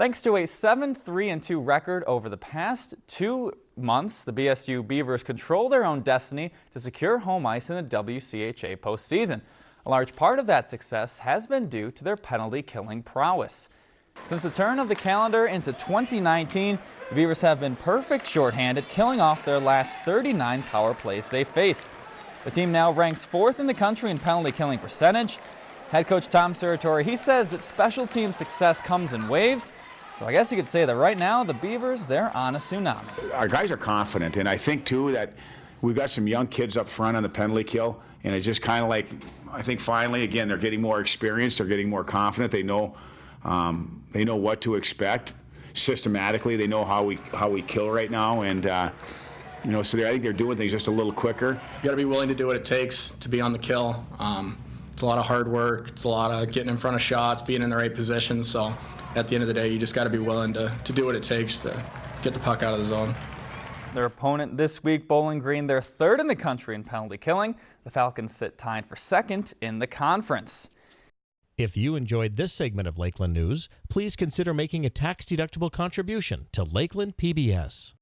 Thanks to a 7-3-2 record over the past two months, the BSU Beavers control their own destiny to secure home ice in the WCHA postseason. A large part of that success has been due to their penalty-killing prowess. Since the turn of the calendar into 2019, the Beavers have been perfect shorthanded, killing off their last 39 power plays they faced. The team now ranks fourth in the country in penalty killing percentage. Head coach Tom Serratore, he says that special team success comes in waves so I guess you could say that right now the Beavers, they're on a tsunami. Our guys are confident, and I think too that we've got some young kids up front on the penalty kill, and it's just kind of like, I think finally, again, they're getting more experience, they're getting more confident, they know, um, they know what to expect systematically, they know how we how we kill right now, and. Uh, you know, so I think they're doing things just a little quicker. You got to be willing to do what it takes to be on the kill. Um, it's a lot of hard work. It's a lot of getting in front of shots, being in the right position. So at the end of the day, you just got to be willing to, to do what it takes to get the puck out of the zone. Their opponent this week, Bowling Green, they're third in the country in penalty killing. The Falcons sit tied for second in the conference. If you enjoyed this segment of Lakeland News, please consider making a tax-deductible contribution to Lakeland PBS.